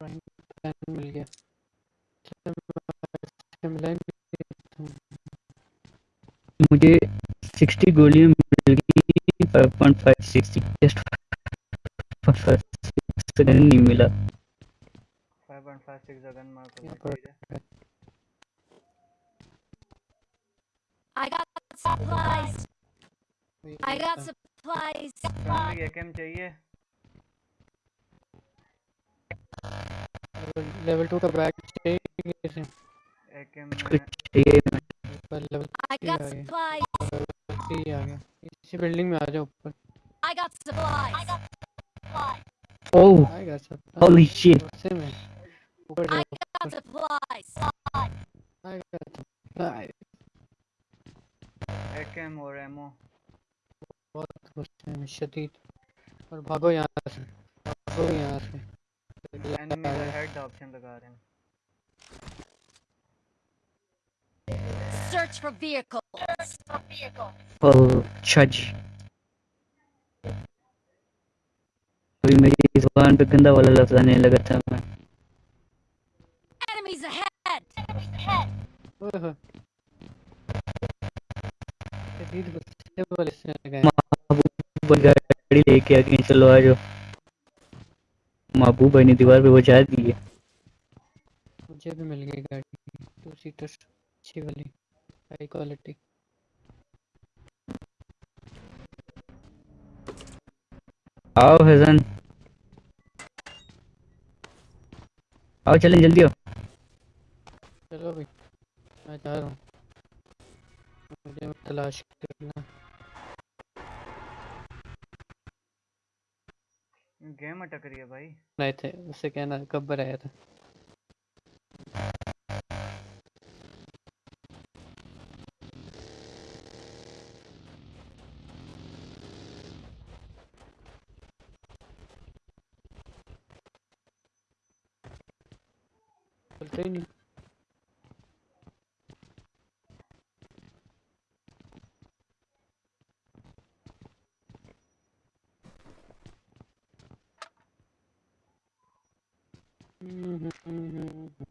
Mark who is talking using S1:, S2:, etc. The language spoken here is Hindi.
S1: पेन मिल गया मिला
S2: मुझे 60 गोलियाँ मिल गई 5.5 60 जस्ट नहीं मिला
S3: 5.56 गन मार चाहिए
S4: I got supplies. I got
S1: होता
S4: supplies.
S3: चाहिए
S1: लेवल- टू का बैग चाहिए किसे?
S2: चाहिए
S1: ऊपर लेवल
S4: I
S1: थ्री आ
S4: got
S1: गया आ गया इसी बिल्डिंग में आ जाओ ऊपर।
S4: I got supplies.
S2: ओह
S1: आएगा सब
S2: Holy shit.
S1: गुस्से में ऊपर
S4: I
S1: जाओ।
S4: got supplies.
S1: आएगा सब आए-
S3: एकेम और एमओ
S1: बहुत गुस्से में शदीद और भागो यहाँ से। भागो यहाँ से।
S3: एनिमी का हेड ऑप्शन लगा रहे हैं
S4: Search for vehicles.
S2: ओह अच्छा जी अभी मेरी ज़ुबान पे गंदा वाला लफ्ज आने लगा था मैं
S4: Enemies ahead.
S1: ओए होए। शदीद गुस्से वाले से लगाए
S2: महबूब गाड़ी लेके आ गई चलो आ जाओ महबूब भाई ने दीवार पे बचा दी है।
S1: मुझे भी मिल गई गाड़ी। टू सीटर अच्छी वाली हाई क्वालिटी
S2: आओ फैजन आओ चलें जल्दी आओ।
S1: चलो भाई मैं जा रहा हूँ। मुझे तलाश करना
S3: गेम अटक रही है भाई।
S1: नहीं थे उससे कहना कब आया था। चलते ही नहीं। Mm-hmm. mm-hmm.